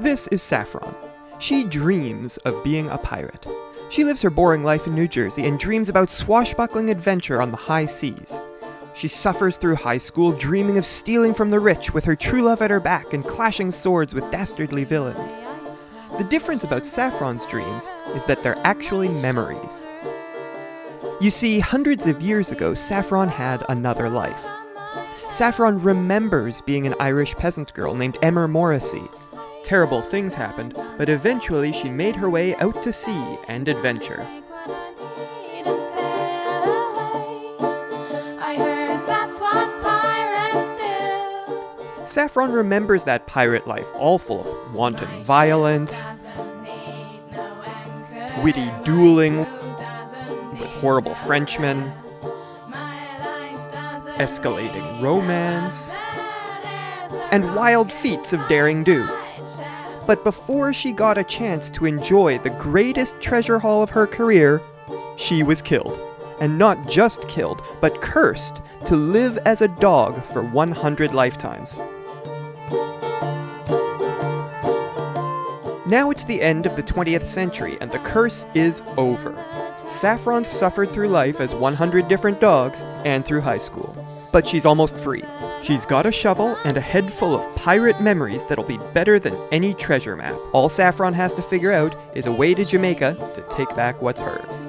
This is Saffron. She dreams of being a pirate. She lives her boring life in New Jersey and dreams about swashbuckling adventure on the high seas. She suffers through high school dreaming of stealing from the rich with her true love at her back and clashing swords with dastardly villains. The difference about Saffron's dreams is that they're actually memories. You see, hundreds of years ago, Saffron had another life. Saffron remembers being an Irish peasant girl named Emmer Morrissey. Terrible things happened, but eventually she made her way out to sea and adventure. Saffron remembers that pirate life, all full of wanton violence, witty dueling with horrible Frenchmen, escalating romance, and wild feats of daring do. But before she got a chance to enjoy the greatest treasure haul of her career, she was killed. And not just killed, but cursed to live as a dog for 100 lifetimes. Now it's the end of the 20th century, and the curse is over. Saffron suffered through life as 100 different dogs and through high school. But she's almost free. She's got a shovel and a head full of pirate memories that'll be better than any treasure map. All Saffron has to figure out is a way to Jamaica to take back what's hers.